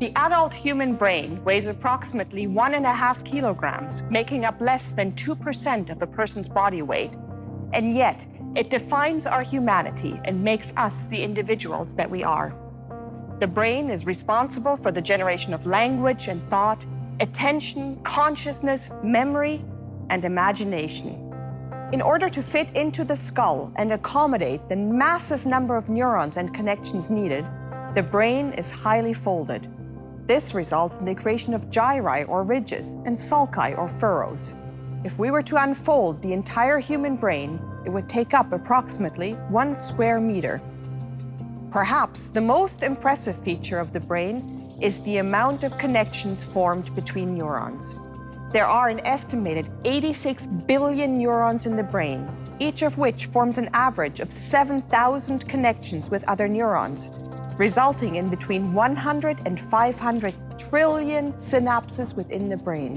The adult human brain weighs approximately one and a half kilograms, making up less than 2% of a person's body weight. And yet, it defines our humanity and makes us the individuals that we are. The brain is responsible for the generation of language and thought, attention, consciousness, memory, and imagination. In order to fit into the skull and accommodate the massive number of neurons and connections needed, the brain is highly folded. This results in the creation of gyri or ridges and sulci or furrows. If we were to unfold the entire human brain, it would take up approximately one square meter. Perhaps the most impressive feature of the brain is the amount of connections formed between neurons. There are an estimated 86 billion neurons in the brain, each of which forms an average of 7,000 connections with other neurons, resulting in between 100 and 500 trillion synapses within the brain.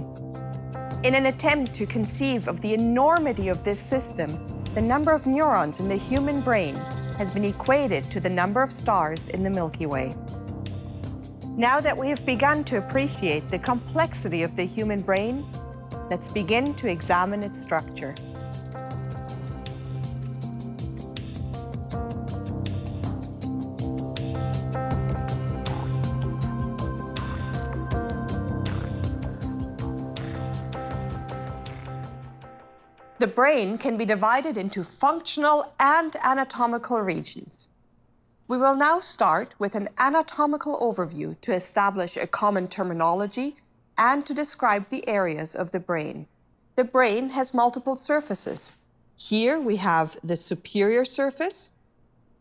In an attempt to conceive of the enormity of this system, the number of neurons in the human brain has been equated to the number of stars in the Milky Way. Now that we have begun to appreciate the complexity of the human brain, let's begin to examine its structure. The brain can be divided into functional and anatomical regions. We will now start with an anatomical overview to establish a common terminology and to describe the areas of the brain. The brain has multiple surfaces. Here we have the superior surface,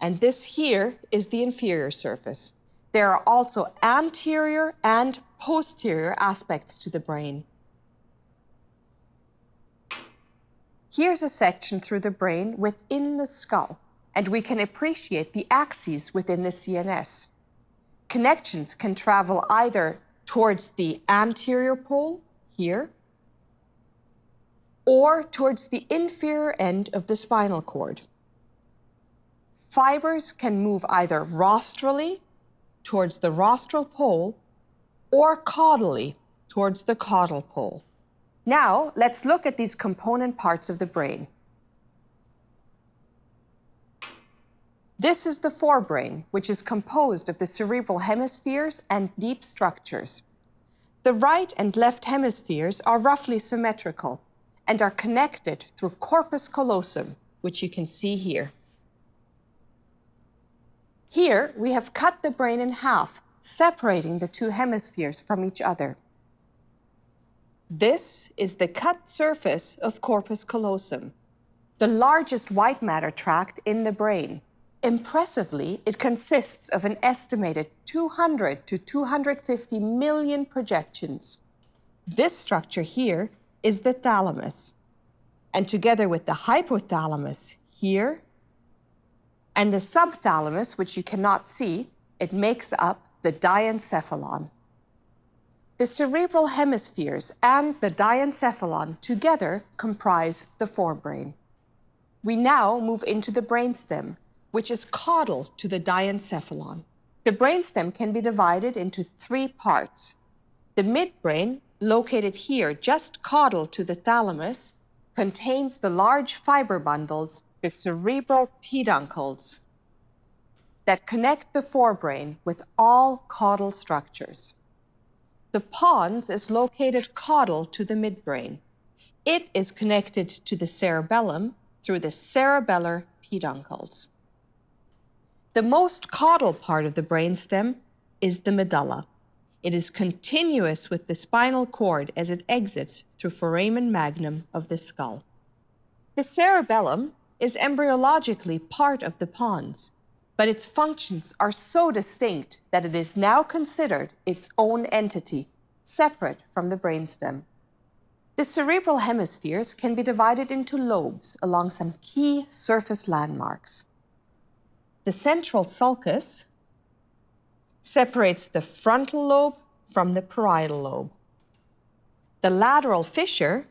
and this here is the inferior surface. There are also anterior and posterior aspects to the brain. Here's a section through the brain within the skull, and we can appreciate the axes within the CNS. Connections can travel either towards the anterior pole, here, or towards the inferior end of the spinal cord. Fibers can move either rostrally towards the rostral pole or caudally towards the caudal pole. Now, let's look at these component parts of the brain. This is the forebrain, which is composed of the cerebral hemispheres and deep structures. The right and left hemispheres are roughly symmetrical and are connected through corpus callosum, which you can see here. Here, we have cut the brain in half, separating the two hemispheres from each other. This is the cut surface of corpus callosum, the largest white matter tract in the brain. Impressively, it consists of an estimated 200 to 250 million projections. This structure here is the thalamus. And together with the hypothalamus here and the subthalamus, which you cannot see, it makes up the diencephalon. The cerebral hemispheres and the diencephalon together comprise the forebrain. We now move into the brainstem, which is caudal to the diencephalon. The brainstem can be divided into three parts. The midbrain, located here just caudal to the thalamus, contains the large fiber bundles, the cerebral peduncles, that connect the forebrain with all caudal structures. The pons is located caudal to the midbrain. It is connected to the cerebellum through the cerebellar peduncles. The most caudal part of the brainstem is the medulla. It is continuous with the spinal cord as it exits through foramen magnum of the skull. The cerebellum is embryologically part of the pons but its functions are so distinct that it is now considered its own entity, separate from the brainstem. The cerebral hemispheres can be divided into lobes along some key surface landmarks. The central sulcus separates the frontal lobe from the parietal lobe. The lateral fissure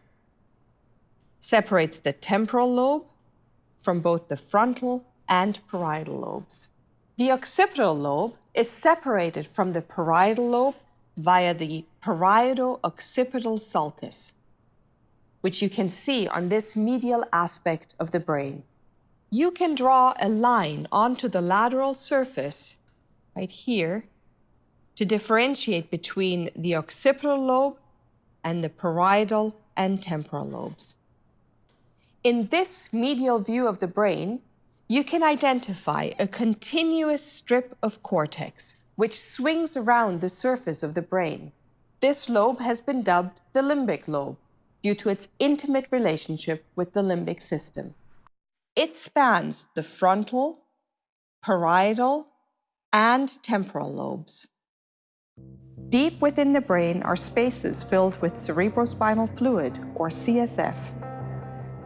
separates the temporal lobe from both the frontal and parietal lobes. The occipital lobe is separated from the parietal lobe via the parieto-occipital sulcus, which you can see on this medial aspect of the brain. You can draw a line onto the lateral surface right here to differentiate between the occipital lobe and the parietal and temporal lobes. In this medial view of the brain, you can identify a continuous strip of cortex which swings around the surface of the brain. This lobe has been dubbed the limbic lobe due to its intimate relationship with the limbic system. It spans the frontal, parietal, and temporal lobes. Deep within the brain are spaces filled with cerebrospinal fluid, or CSF.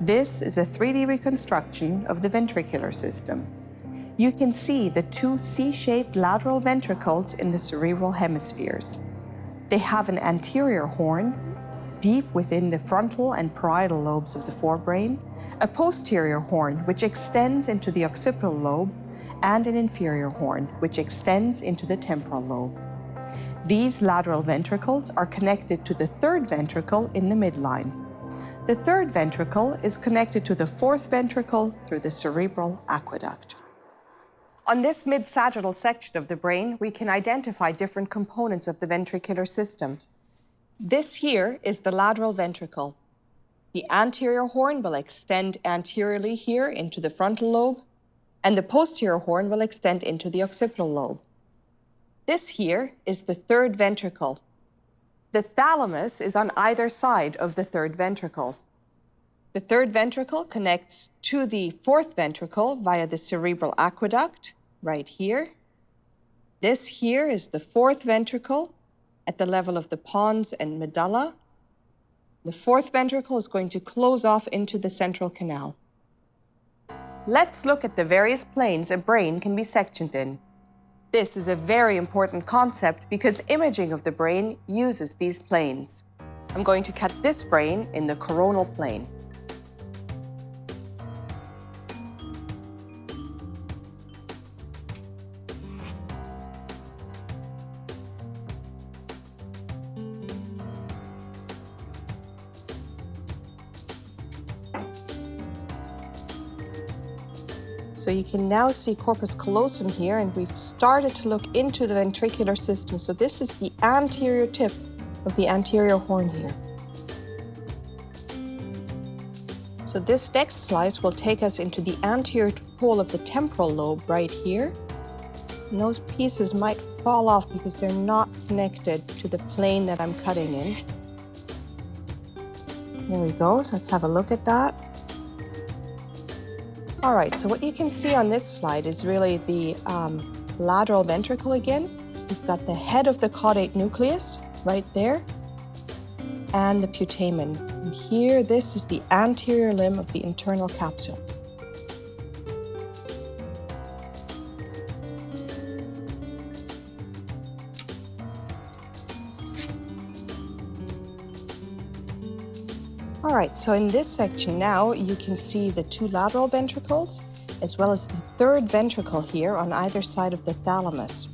This is a 3D reconstruction of the ventricular system. You can see the two C-shaped lateral ventricles in the cerebral hemispheres. They have an anterior horn, deep within the frontal and parietal lobes of the forebrain, a posterior horn which extends into the occipital lobe, and an inferior horn which extends into the temporal lobe. These lateral ventricles are connected to the third ventricle in the midline. The third ventricle is connected to the fourth ventricle through the cerebral aqueduct. On this mid-sagittal section of the brain, we can identify different components of the ventricular system. This here is the lateral ventricle. The anterior horn will extend anteriorly here into the frontal lobe, and the posterior horn will extend into the occipital lobe. This here is the third ventricle. The thalamus is on either side of the third ventricle. The third ventricle connects to the fourth ventricle via the cerebral aqueduct, right here. This here is the fourth ventricle at the level of the pons and medulla. The fourth ventricle is going to close off into the central canal. Let's look at the various planes a brain can be sectioned in. This is a very important concept because imaging of the brain uses these planes. I'm going to cut this brain in the coronal plane. So you can now see corpus callosum here, and we've started to look into the ventricular system. So this is the anterior tip of the anterior horn here. So this next slice will take us into the anterior pole of the temporal lobe right here. And those pieces might fall off because they're not connected to the plane that I'm cutting in. There we go, so let's have a look at that. All right, so what you can see on this slide is really the um, lateral ventricle again. We've got the head of the caudate nucleus right there and the putamen. And here, this is the anterior limb of the internal capsule. All right, so in this section now, you can see the two lateral ventricles, as well as the third ventricle here on either side of the thalamus.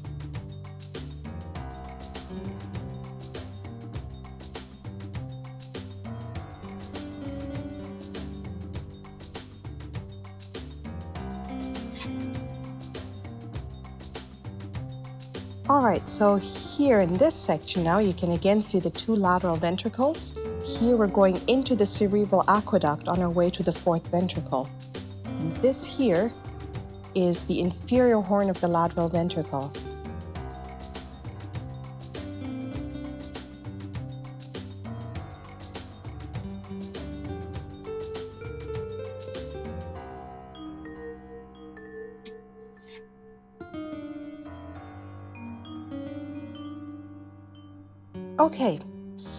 All right, so here in this section now, you can again see the two lateral ventricles here we're going into the cerebral aqueduct on our way to the fourth ventricle. This here is the inferior horn of the lateral ventricle.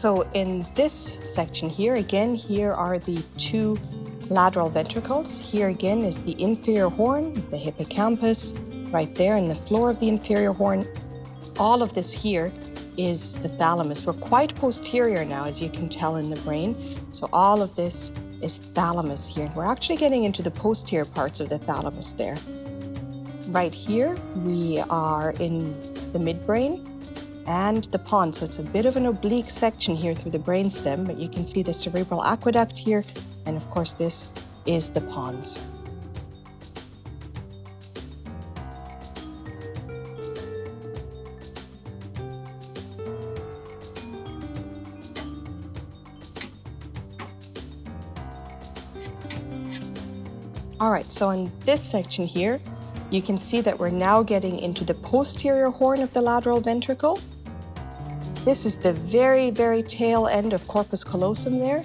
So in this section here, again, here are the two lateral ventricles. Here again is the inferior horn, the hippocampus, right there in the floor of the inferior horn. All of this here is the thalamus. We're quite posterior now, as you can tell in the brain. So all of this is thalamus here. We're actually getting into the posterior parts of the thalamus there. Right here, we are in the midbrain and the pons. So it's a bit of an oblique section here through the brainstem, but you can see the cerebral aqueduct here. And of course, this is the pons. All right, so in this section here, you can see that we're now getting into the posterior horn of the lateral ventricle. This is the very, very tail end of corpus callosum there.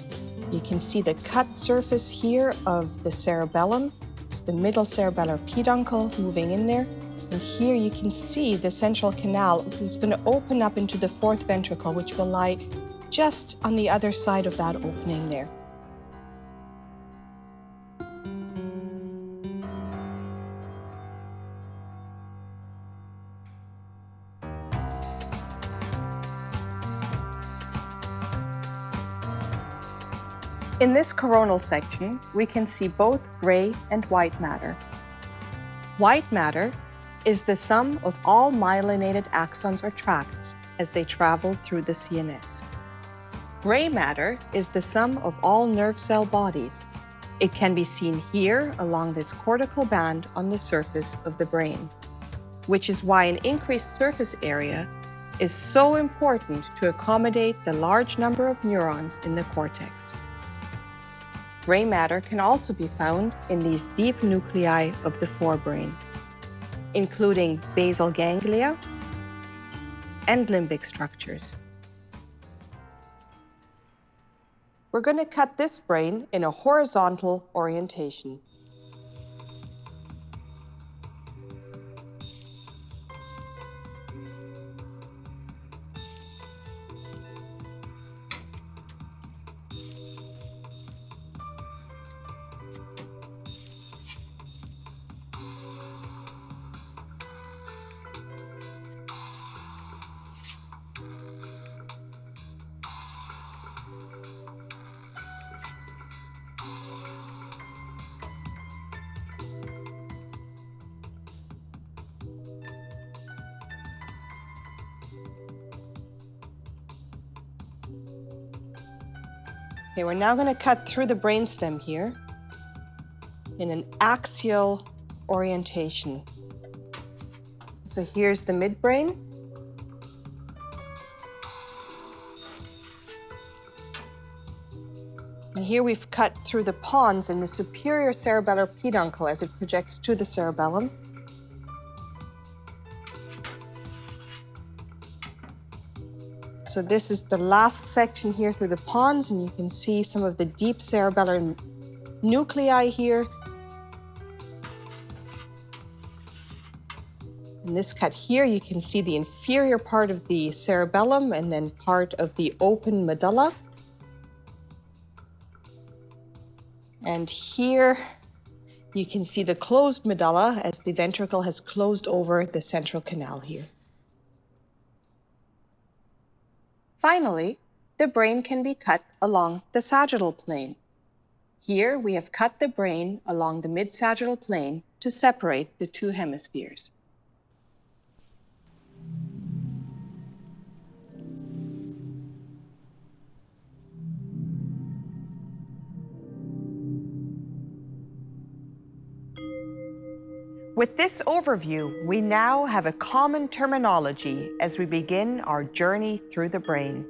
You can see the cut surface here of the cerebellum. It's the middle cerebellar peduncle moving in there. And here you can see the central canal is going to open up into the fourth ventricle, which will lie just on the other side of that opening there. In this coronal section, we can see both gray and white matter. White matter is the sum of all myelinated axons or tracts as they travel through the CNS. Gray matter is the sum of all nerve cell bodies. It can be seen here along this cortical band on the surface of the brain, which is why an increased surface area is so important to accommodate the large number of neurons in the cortex. Gray matter can also be found in these deep nuclei of the forebrain, including basal ganglia and limbic structures. We're going to cut this brain in a horizontal orientation. Okay, we're now going to cut through the brainstem here in an axial orientation. So here's the midbrain. And here we've cut through the pons in the superior cerebellar peduncle as it projects to the cerebellum. So this is the last section here through the pons, and you can see some of the deep cerebellar nuclei here. In this cut here, you can see the inferior part of the cerebellum and then part of the open medulla. And here you can see the closed medulla as the ventricle has closed over the central canal here. Finally, the brain can be cut along the sagittal plane. Here we have cut the brain along the mid-sagittal plane to separate the two hemispheres. With this overview, we now have a common terminology as we begin our journey through the brain.